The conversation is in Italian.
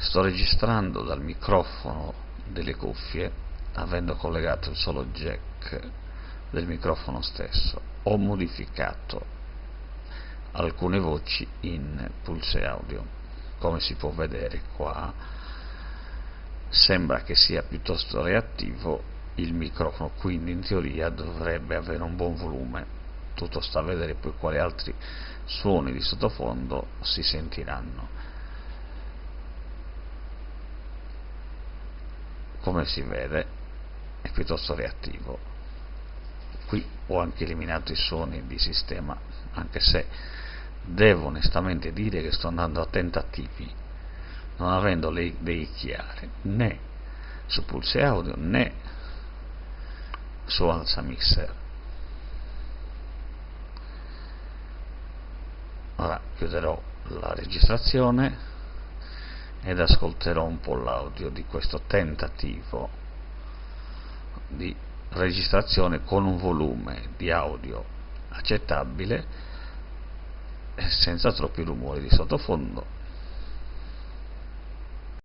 sto registrando dal microfono delle cuffie avendo collegato il solo jack del microfono stesso. Ho modificato alcune voci in pulse audio. Come si può vedere qua sembra che sia piuttosto reattivo il microfono quindi in teoria dovrebbe avere un buon volume. Tutto sta a vedere poi quali altri suoni di sottofondo si sentiranno come si vede è piuttosto reattivo. Qui ho anche eliminato i suoni di sistema anche se devo onestamente dire che sto andando a tentativi non avendo le idee chiare né su pulse audio né su alza mixer. Ora chiuderò la registrazione ed ascolterò un po' l'audio di questo tentativo di registrazione con un volume di audio accettabile senza troppi rumori di sottofondo